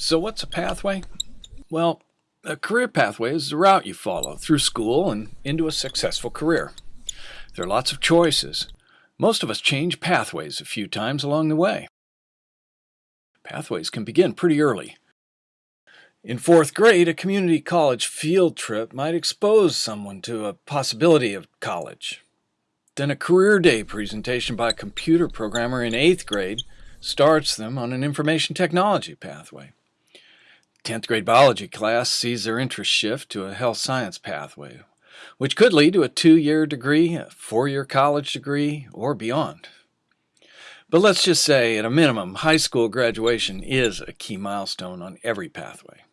So what's a pathway? Well, a career pathway is the route you follow through school and into a successful career. There are lots of choices. Most of us change pathways a few times along the way. Pathways can begin pretty early. In fourth grade, a community college field trip might expose someone to a possibility of college. Then a career day presentation by a computer programmer in eighth grade starts them on an information technology pathway. 10th grade biology class sees their interest shift to a health science pathway, which could lead to a two-year degree, a four-year college degree, or beyond. But let's just say, at a minimum, high school graduation is a key milestone on every pathway.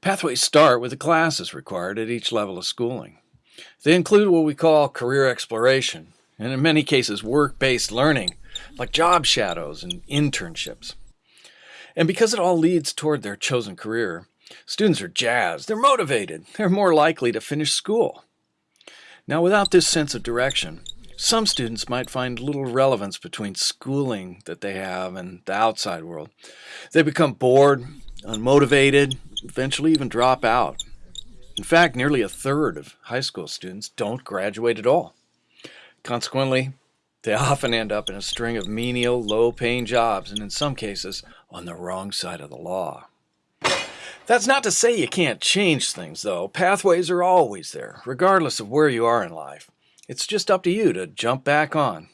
Pathways start with the classes required at each level of schooling. They include what we call career exploration, and in many cases work-based learning, like job shadows and internships. And because it all leads toward their chosen career, students are jazzed, they're motivated, they're more likely to finish school. Now, without this sense of direction, some students might find little relevance between schooling that they have and the outside world. They become bored, unmotivated, eventually even drop out. In fact, nearly a third of high school students don't graduate at all. Consequently, they often end up in a string of menial, low-paying jobs, and in some cases, on the wrong side of the law. That's not to say you can't change things, though. Pathways are always there, regardless of where you are in life. It's just up to you to jump back on.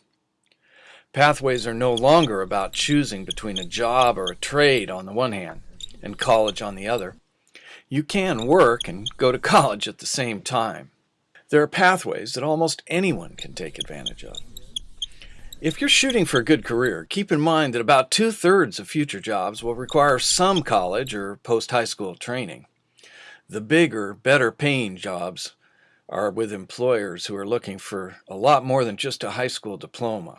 Pathways are no longer about choosing between a job or a trade on the one hand and college on the other. You can work and go to college at the same time. There are pathways that almost anyone can take advantage of. If you're shooting for a good career, keep in mind that about two-thirds of future jobs will require some college or post-high school training. The bigger, better paying jobs are with employers who are looking for a lot more than just a high school diploma.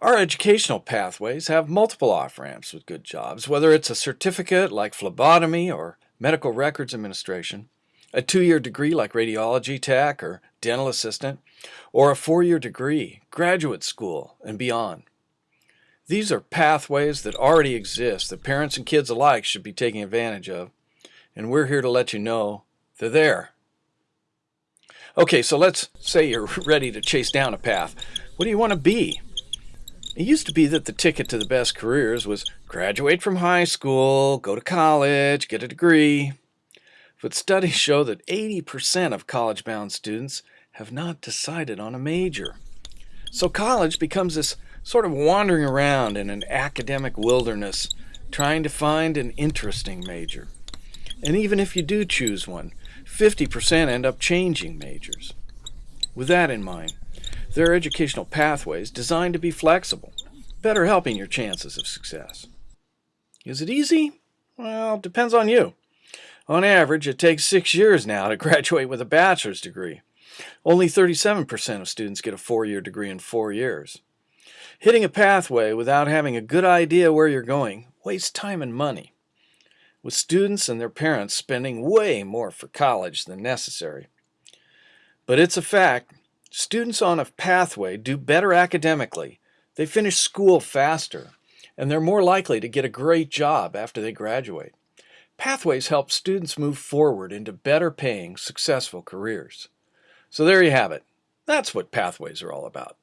Our educational pathways have multiple off-ramps with good jobs, whether it's a certificate like phlebotomy or medical records administration, a two-year degree like radiology tech or dental assistant, or a four-year degree, graduate school, and beyond. These are pathways that already exist that parents and kids alike should be taking advantage of, and we're here to let you know they're there. Okay, so let's say you're ready to chase down a path. What do you want to be? It used to be that the ticket to the best careers was graduate from high school, go to college, get a degree. But studies show that 80% of college-bound students have not decided on a major. So college becomes this sort of wandering around in an academic wilderness, trying to find an interesting major. And even if you do choose one, 50% end up changing majors. With that in mind, there are educational pathways designed to be flexible, better helping your chances of success. Is it easy? Well, depends on you. On average, it takes six years now to graduate with a bachelor's degree. Only 37% of students get a four-year degree in four years. Hitting a pathway without having a good idea where you're going wastes time and money, with students and their parents spending way more for college than necessary. But it's a fact Students on a pathway do better academically, they finish school faster, and they're more likely to get a great job after they graduate. Pathways help students move forward into better paying, successful careers. So there you have it. That's what pathways are all about.